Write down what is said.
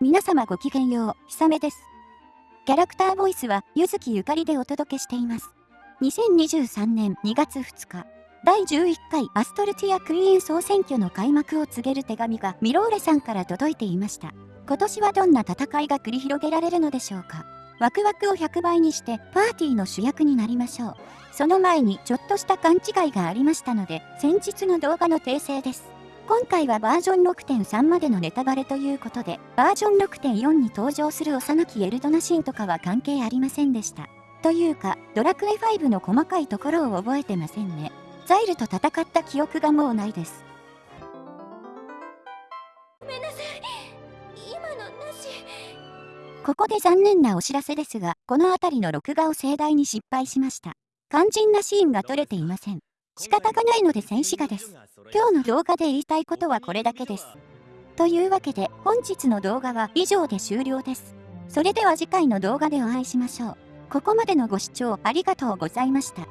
皆様ごきげんよう、ひさめです。キャラクターボイスは、ゆずきゆかりでお届けしています。2023年2月2日、第11回アストルティアクイーン総選挙の開幕を告げる手紙がミローレさんから届いていました。今年はどんな戦いが繰り広げられるのでしょうか。ワクワクを100倍にしてパーティーの主役になりましょう。その前にちょっとした勘違いがありましたので、先日の動画の訂正です。今回はバージョン6.3までのネタバレということで、バージョン6.4に登場する幼きエルドナシンとかは関係ありませんでした。というか、ドラクエ5の細かいところを覚えてませんね。ザイルと戦った記憶がもうないです。ごめんなさい。今のなし。ここで残念なお知らせですが、この辺りの録画を盛大に失敗しました。肝心なシーンが撮れていません。仕方がないので戦士がです。今日の動画で言いたいことはこれだけです。というわけで本日の動画は以上で終了です。それでは次回の動画でお会いしましょう。ここまでのご視聴ありがとうございました。